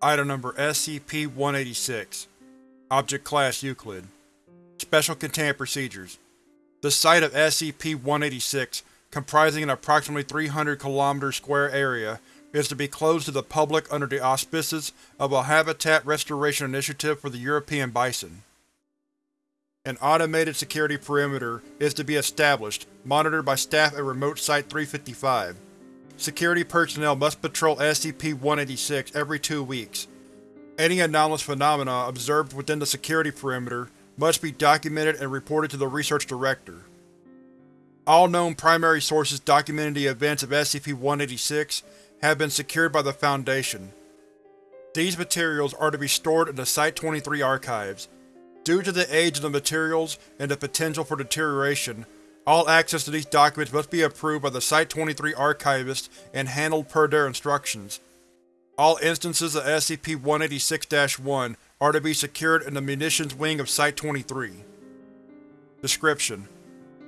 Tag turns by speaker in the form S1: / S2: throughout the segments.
S1: Item Number SCP-186 Object Class Euclid Special Containment Procedures The site of SCP-186, comprising an approximately 300 km square area, is to be closed to the public under the auspices of a Habitat Restoration Initiative for the European Bison. An automated security perimeter is to be established, monitored by staff at Remote Site-355. Security personnel must patrol SCP-186 every two weeks. Any anomalous phenomena observed within the security perimeter must be documented and reported to the Research Director. All known primary sources documenting the events of SCP-186 have been secured by the Foundation. These materials are to be stored in the Site-23 archives. Due to the age of the materials and the potential for deterioration, all access to these documents must be approved by the Site-23 Archivist and handled per their instructions. All instances of SCP-186-1 are to be secured in the munitions wing of Site-23. Description: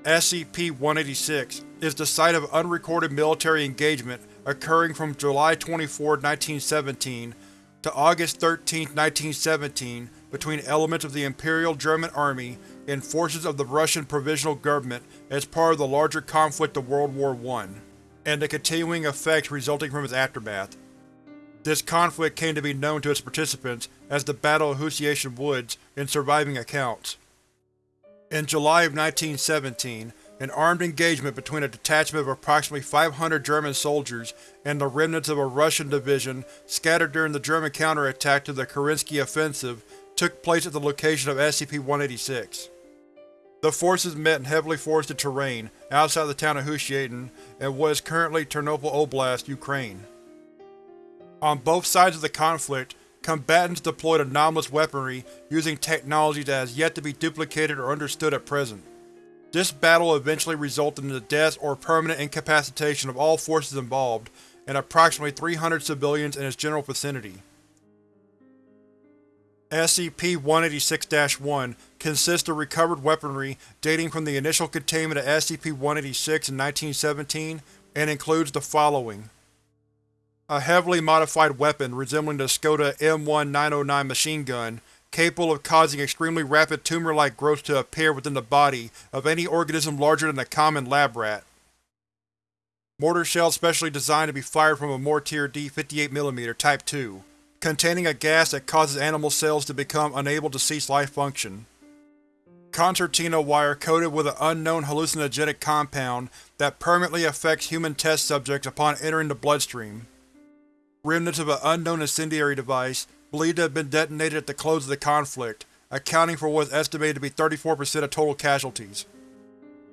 S1: SCP-186 is the site of unrecorded military engagement occurring from July 24, 1917 to August 13, 1917 between elements of the Imperial German Army and forces of the Russian Provisional Government as part of the larger conflict of World War I, and the continuing effects resulting from its aftermath. This conflict came to be known to its participants as the Battle of Husiatyn Woods in surviving accounts. In July of 1917, an armed engagement between a detachment of approximately 500 German soldiers and the remnants of a Russian division scattered during the German counterattack to the Kerensky Offensive took place at the location of SCP-186. The forces met in heavily forested terrain outside the town of Husiatyn in what is currently Ternopil Oblast, Ukraine. On both sides of the conflict, combatants deployed anomalous weaponry using technology that has yet to be duplicated or understood at present. This battle eventually resulted in the death or permanent incapacitation of all forces involved, and approximately 300 civilians in its general vicinity. SCP-186-1 consists of recovered weaponry dating from the initial containment of SCP-186 in 1917 and includes the following. A heavily modified weapon resembling the Skoda M1909 machine gun, capable of causing extremely rapid tumor-like growth to appear within the body of any organism larger than a common lab rat. Mortar shells specially designed to be fired from a Mortier D58mm Type 2, containing a gas that causes animal cells to become unable to cease life function. Concertina wire coated with an unknown hallucinogenic compound that permanently affects human test subjects upon entering the bloodstream. Remnants of an unknown incendiary device, believed to have been detonated at the close of the conflict, accounting for what is estimated to be 34% of total casualties.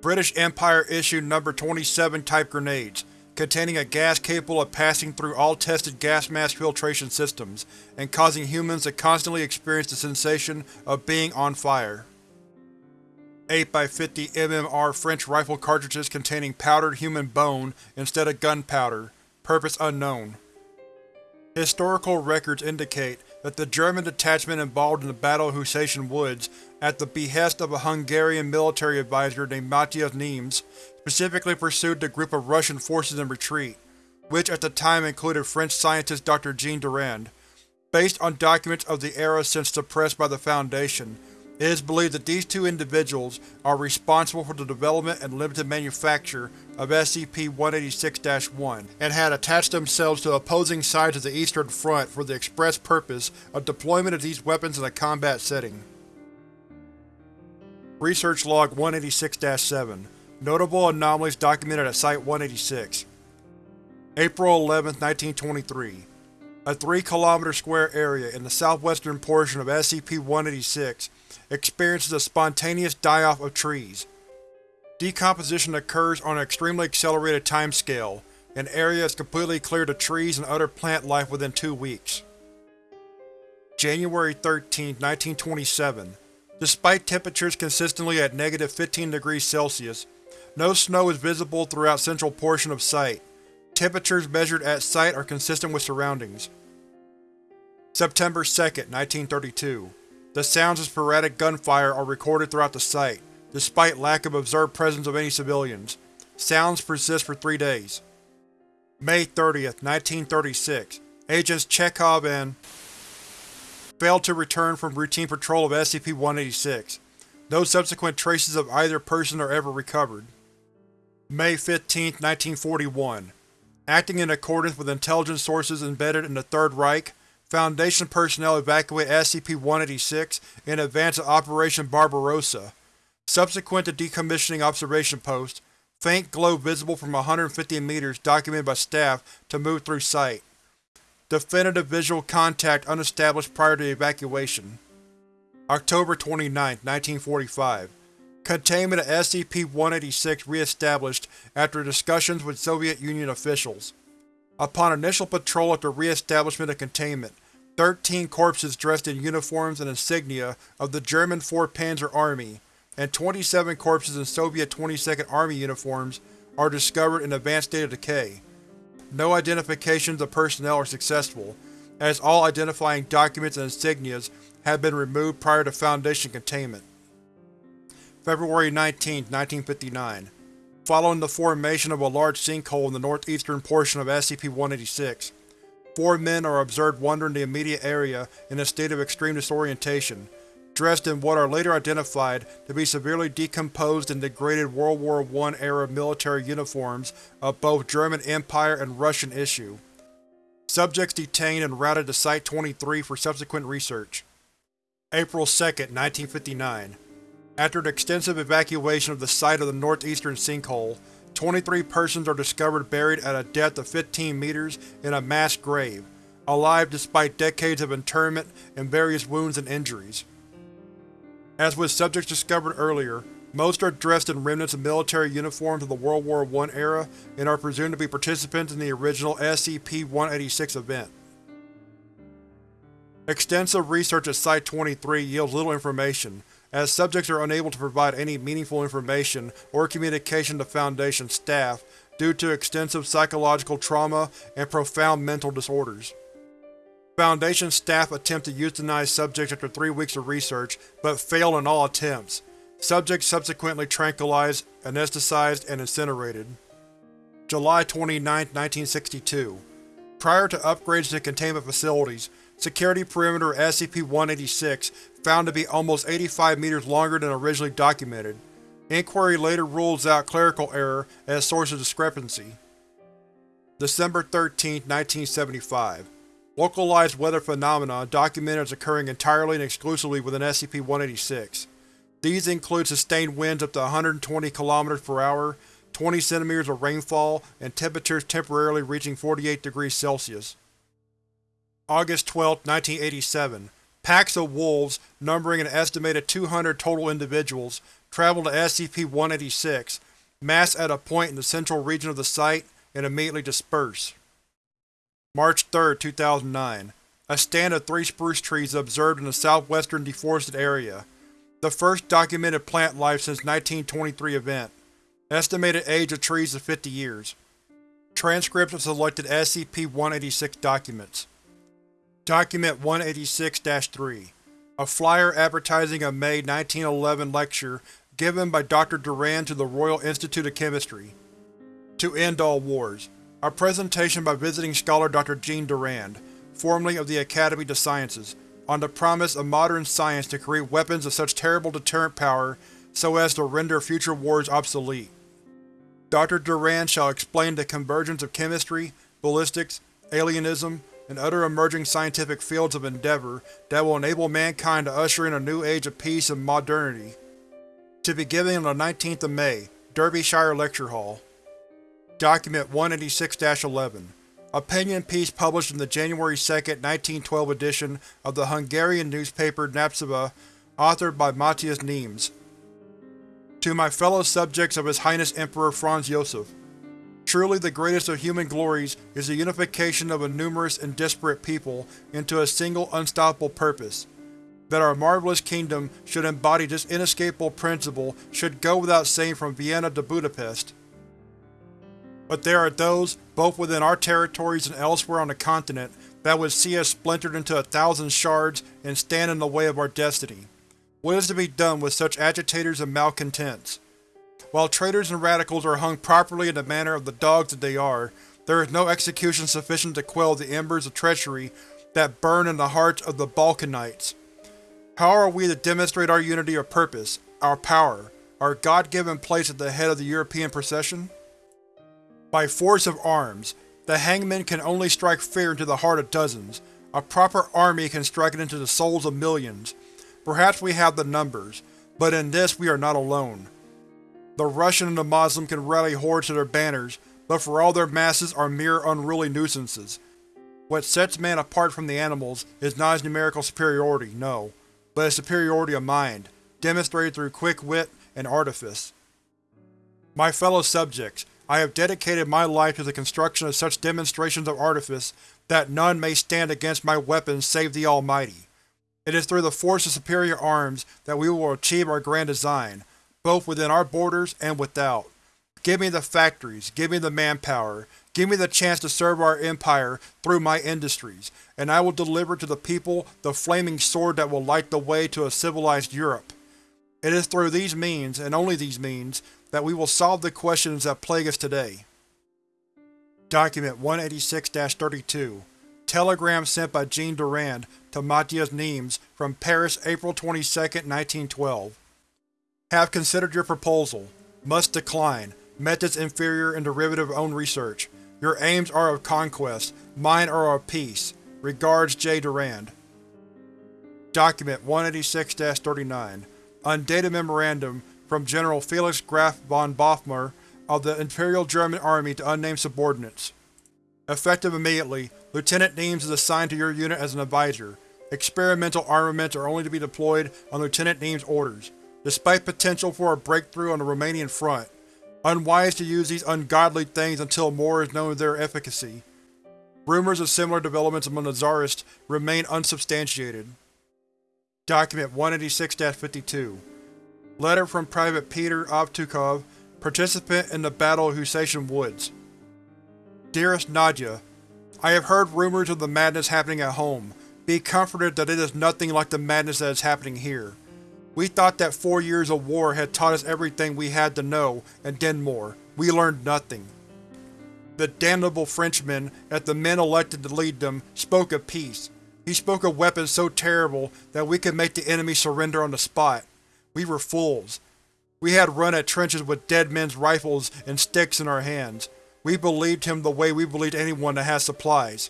S1: British Empire issued No. 27 type grenades, containing a gas capable of passing through all tested gas mask filtration systems, and causing humans to constantly experience the sensation of being on fire. 8x50 MMR French rifle cartridges containing powdered human bone instead of gunpowder, purpose unknown. Historical records indicate that the German detachment involved in the Battle of Husiatyn Woods, at the behest of a Hungarian military advisor named Matthias Nimes, specifically pursued the group of Russian forces in retreat, which at the time included French scientist Dr. Jean Durand. Based on documents of the era since suppressed by the Foundation, it is believed that these two individuals are responsible for the development and limited manufacture of SCP-186-1 and had attached themselves to opposing sides of the Eastern Front for the express purpose of deployment of these weapons in a combat setting. Research Log 186-7 Notable anomalies documented at Site-186 April 11, 1923 A 3 km square area in the southwestern portion of SCP-186 experiences a spontaneous die-off of trees. Decomposition occurs on an extremely accelerated timescale. An area is completely cleared of trees and other plant life within two weeks. January 13, 1927 Despite temperatures consistently at negative 15 degrees Celsius, no snow is visible throughout central portion of site. Temperatures measured at site are consistent with surroundings. September 2, 1932 The sounds of sporadic gunfire are recorded throughout the site, despite lack of observed presence of any civilians. Sounds persist for three days. May 30, 1936 Agents Chekhov and failed to return from routine patrol of SCP-186. No subsequent traces of either person are ever recovered. May 15, 1941 Acting in accordance with intelligence sources embedded in the Third Reich, Foundation personnel evacuate SCP-186 in advance of Operation Barbarossa. Subsequent to decommissioning observation post, faint glow visible from 150 meters documented by staff to move through site. Definitive visual contact unestablished prior to evacuation. October 29, 1945 Containment of SCP-186 re-established after discussions with Soviet Union officials. Upon initial patrol after re-establishment of containment, thirteen corpses dressed in uniforms and insignia of the German 4th Panzer Army and 27 corpses in Soviet 22nd Army uniforms are discovered in advanced state of decay. No identifications of personnel are successful, as all identifying documents and insignias have been removed prior to Foundation containment. February 19, 1959 Following the formation of a large sinkhole in the northeastern portion of SCP-186, four men are observed wandering the immediate area in a state of extreme disorientation, dressed in what are later identified to be severely decomposed and degraded World War I-era military uniforms of both German Empire and Russian issue. Subjects detained and routed to Site-23 for subsequent research. April 2, 1959 after an extensive evacuation of the site of the northeastern sinkhole, 23 persons are discovered buried at a depth of 15 meters in a mass grave, alive despite decades of internment and various wounds and injuries. As with subjects discovered earlier, most are dressed in remnants of military uniforms of the World War I era and are presumed to be participants in the original SCP-186 event. Extensive research at Site-23 yields little information, as subjects are unable to provide any meaningful information or communication to Foundation staff due to extensive psychological trauma and profound mental disorders. Foundation staff attempt to euthanize subjects after three weeks of research, but fail in all attempts. Subjects subsequently tranquilized, anesthetized, and incinerated. July 29, 1962 Prior to upgrades to containment facilities, security perimeter SCP-186 found to be almost 85 meters longer than originally documented. Inquiry later rules out clerical error as source of discrepancy. December 13, 1975 Localized weather phenomena documented as occurring entirely and exclusively within SCP-186. These include sustained winds up to 120 km per hour, 20 cm of rainfall, and temperatures temporarily reaching 48 degrees Celsius. August 12, 1987 Packs of wolves, numbering an estimated 200 total individuals, travel to SCP-186, mass at a point in the central region of the site, and immediately disperse. March 3, 2009 A stand of three spruce trees observed in the southwestern deforested area. The first documented plant life since 1923 event. Estimated age of trees is 50 years. Transcripts of selected SCP-186 documents. Document 186-3 A flyer advertising a May 1911 lecture given by Dr. Durand to the Royal Institute of Chemistry. To End All Wars. A presentation by visiting scholar Dr. Jean Durand, formerly of the Academy of Sciences, on the promise of modern science to create weapons of such terrible deterrent power so as to render future wars obsolete. Dr. Durand shall explain the convergence of chemistry, ballistics, alienism, and other emerging scientific fields of endeavor that will enable mankind to usher in a new age of peace and modernity. To be given on the 19th of May, Derbyshire Lecture Hall. Document 186-11 Opinion piece published in the January 2, 1912 edition of the Hungarian newspaper Népszava, authored by Matthias Nimes. To my fellow subjects of His Highness Emperor Franz Josef, Truly the greatest of human glories is the unification of a numerous and disparate people into a single unstoppable purpose. That our marvelous kingdom should embody this inescapable principle should go without saying from Vienna to Budapest. But there are those, both within our territories and elsewhere on the continent, that would see us splintered into a thousand shards and stand in the way of our destiny. What is to be done with such agitators and malcontents? While traitors and radicals are hung properly in the manner of the dogs that they are, there is no execution sufficient to quell the embers of treachery that burn in the hearts of the Balkanites. How are we to demonstrate our unity of purpose, our power, our god-given place at the head of the European procession? By force of arms, the hangman can only strike fear into the heart of dozens. A proper army can strike it into the souls of millions. Perhaps we have the numbers, but in this we are not alone. The Russian and the Moslem can rally hordes to their banners, but for all their masses are mere unruly nuisances. What sets man apart from the animals is not his numerical superiority, no, but his superiority of mind, demonstrated through quick wit and artifice. My fellow subjects, I have dedicated my life to the construction of such demonstrations of artifice that none may stand against my weapons save the Almighty. It is through the force of superior arms that we will achieve our grand design, both within our borders and without. Give me the factories, give me the manpower, give me the chance to serve our empire through my industries, and I will deliver to the people the flaming sword that will light the way to a civilized Europe. It is through these means, and only these means, that we will solve the questions that plague us today. Document 186-32 Telegram sent by Jean Durand to Matthias Nimes from Paris, April 22, 1912. Have considered your proposal. Must decline. Methods inferior and derivative of own research. Your aims are of conquest, mine are of peace. Regards J. Durand. Document 186-39 Undated Memorandum from General Felix Graf von Bothmer of the Imperial German Army to unnamed subordinates. Effective immediately, Lieutenant Nimes is assigned to your unit as an advisor. Experimental armaments are only to be deployed on Lieutenant Nimes' orders, despite potential for a breakthrough on the Romanian front. Unwise to use these ungodly things until more is known of their efficacy. Rumors of similar developments among the Tsarists remain unsubstantiated. Document 186-52 Letter from Private Peter Avtukov, participant in the Battle of Husiatyn Woods. Dearest Nadya, I have heard rumors of the madness happening at home. Be comforted that it is nothing like the madness that is happening here. We thought that four years of war had taught us everything we had to know, and then more. We learned nothing. The damnable Frenchmen, as the men elected to lead them, spoke of peace. He spoke of weapons so terrible that we could make the enemy surrender on the spot. We were fools. We had run at trenches with dead men's rifles and sticks in our hands. We believed him the way we believed anyone that has supplies.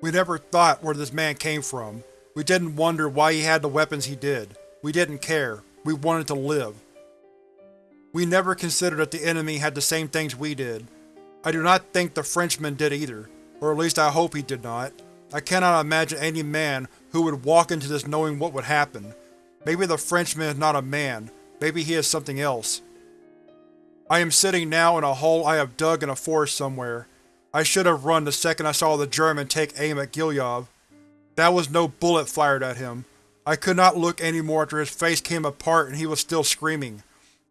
S1: We never thought where this man came from. We didn't wonder why he had the weapons he did. We didn't care. We wanted to live. We never considered that the enemy had the same things we did. I do not think the Frenchman did either, or at least I hope he did not. I cannot imagine any man who would walk into this knowing what would happen. Maybe the Frenchman is not a man. Maybe he is something else. I am sitting now in a hole I have dug in a forest somewhere. I should have run the second I saw the German take aim at Gilyov. That was no bullet fired at him. I could not look any more after his face came apart and he was still screaming.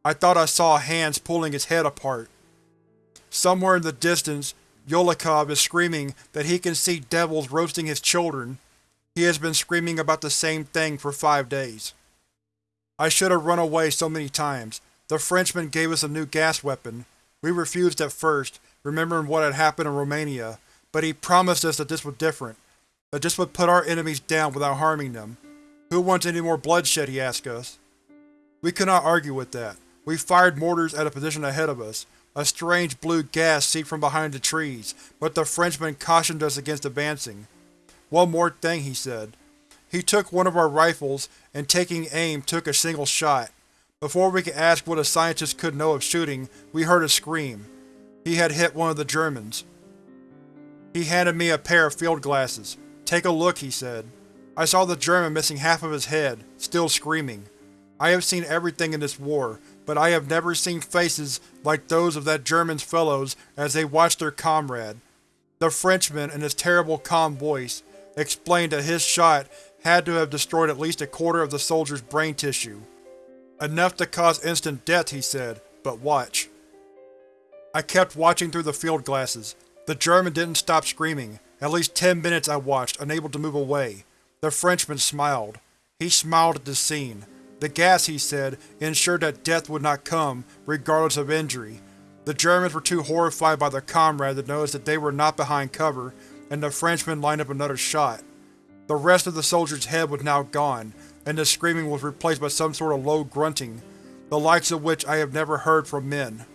S1: I thought I saw hands pulling his head apart. Somewhere in the distance, Yolikov is screaming that he can see devils roasting his children. He has been screaming about the same thing for five days. I should have run away so many times. The Frenchman gave us a new gas weapon. We refused at first, remembering what had happened in Romania, but he promised us that this was different, that this would put our enemies down without harming them. Who wants any more bloodshed, he asked us. We could not argue with that. We fired mortars at a position ahead of us, a strange blue gas seeped from behind the trees, but the Frenchman cautioned us against advancing. One more thing, he said. He took one of our rifles and taking aim took a single shot. Before we could ask what a scientist could know of shooting, we heard a scream. He had hit one of the Germans. He handed me a pair of field glasses. Take a look, he said. I saw the German missing half of his head, still screaming. I have seen everything in this war, but I have never seen faces like those of that German's fellows as they watched their comrade. The Frenchman, in his terrible calm voice, explained that his shot had to have destroyed at least a quarter of the soldier's brain tissue. Enough to cause instant death, he said, but watch. I kept watching through the field glasses. The German didn't stop screaming. At least ten minutes I watched, unable to move away. The Frenchman smiled. He smiled at the scene. The gas, he said, ensured that death would not come, regardless of injury. The Germans were too horrified by their comrade to notice that they were not behind cover, and the Frenchman lined up another shot. The rest of the soldier's head was now gone, and the screaming was replaced by some sort of low grunting, the likes of which I have never heard from men.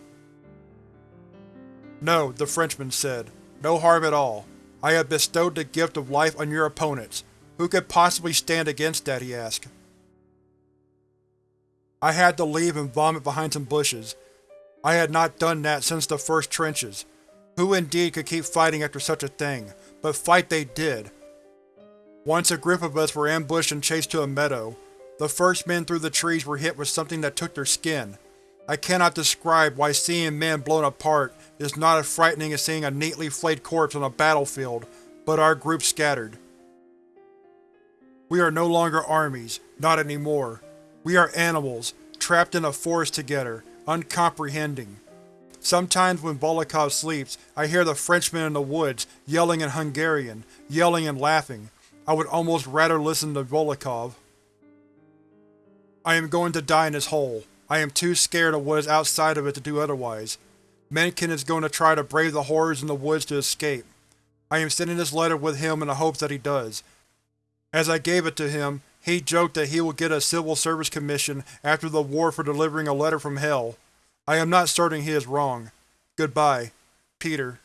S1: No, the Frenchman said. No harm at all. I have bestowed the gift of life on your opponents. Who could possibly stand against that, he asked. I had to leave and vomit behind some bushes. I had not done that since the first trenches. Who indeed could keep fighting after such a thing, but fight they did. Once a group of us were ambushed and chased to a meadow. The first men through the trees were hit with something that took their skin. I cannot describe why seeing men blown apart is not as frightening as seeing a neatly flayed corpse on a battlefield, but our group scattered. We are no longer armies, not anymore. We are animals, trapped in a forest together, uncomprehending. Sometimes when Volokov sleeps, I hear the Frenchmen in the woods, yelling in Hungarian, yelling and laughing. I would almost rather listen to Volokov. I am going to die in this hole. I am too scared of what is outside of it to do otherwise. Mencken is going to try to brave the horrors in the woods to escape. I am sending this letter with him in the hopes that he does. As I gave it to him, he joked that he will get a civil service commission after the war for delivering a letter from hell. I am not certain he is wrong. Goodbye. Peter